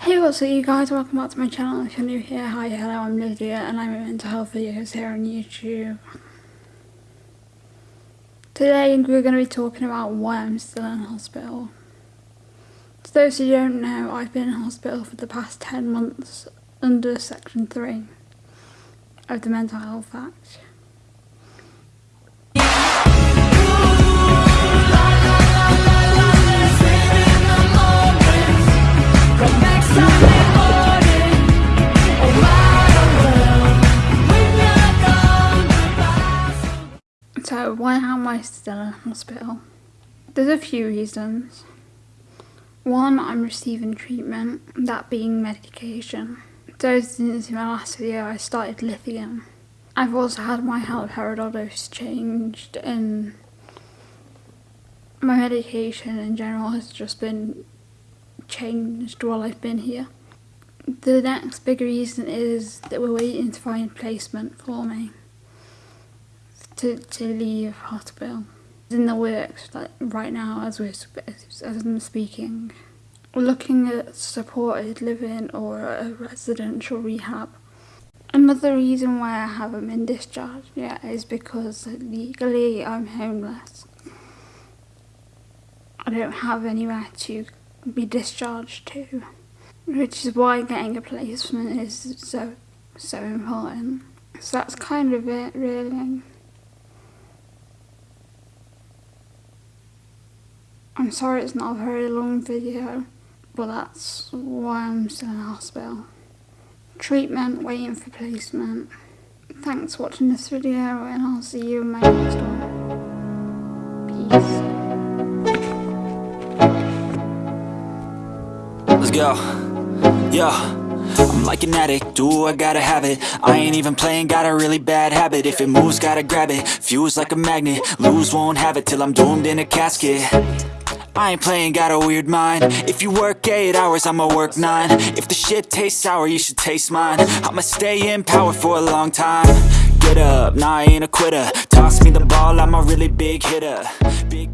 Hey what's up you guys, welcome back to my channel if you're new here, hi hello I'm Lydia and I'm mental health videos here on YouTube. Today we're going to be talking about why I'm still in hospital. To those who don't know, I've been in hospital for the past 10 months under section 3 of the Mental Health Act. Why am I still in hospital? There's a few reasons. One, I'm receiving treatment, that being medication. Since in my last video I started lithium. I've also had my haloperidol dose changed and my medication in general has just been changed while I've been here. The next big reason is that we're waiting to find placement for me to, to leave hospital. It's in the works like right now as we're as I'm speaking. Looking at supported living or a residential rehab. Another reason why I haven't been discharged yet is because legally I'm homeless. I don't have anywhere to be discharged to, which is why getting a placement is so so important. So that's kind of it really. I'm sorry it's not a very long video, but that's why I'm still in hospital. Treatment, waiting for placement. Thanks for watching this video and I'll see you in my next one. Peace. Let's go. Yeah. I'm like an addict, do I gotta have it I ain't even playing, got a really bad habit If it moves, gotta grab it, fuse like a magnet Lose, won't have it till I'm doomed in a casket I ain't playing, got a weird mind. If you work 8 hours, I'ma work 9 If the shit tastes sour, you should taste mine. I'ma stay in power for a long time. Get up, nah I ain't a quitter. Toss me the ball, I'm a really big hitter. Big